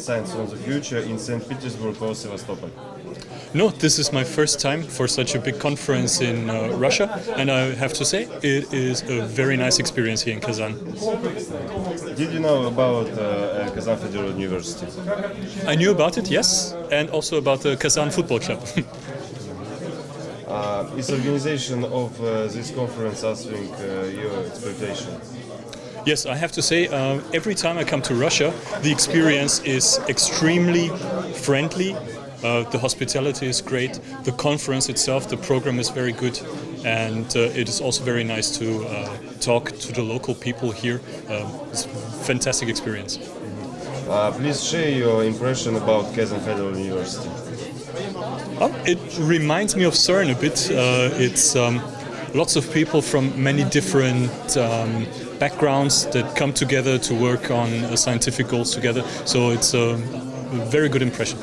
Science on the Future in St. Petersburg or Sevastopol? No, this is my first time for such a big conference in uh, Russia, and I have to say it is a very nice experience here in Kazan. Did you know about uh, Kazan Federal University? I knew about it, yes, and also about the Kazan Football Club. uh, is organization of uh, this conference answering uh, your expectation? Yes, I have to say, uh, every time I come to Russia, the experience is extremely friendly, uh, the hospitality is great. The conference itself, the program is very good, and uh, it is also very nice to uh, talk to the local people here. Um, it's a fantastic experience. Uh, please share your impression about Kazan Federal University. Oh, it reminds me of CERN a bit. Uh, it's um, lots of people from many different um, backgrounds that come together to work on scientific goals together. So it's a very good impression.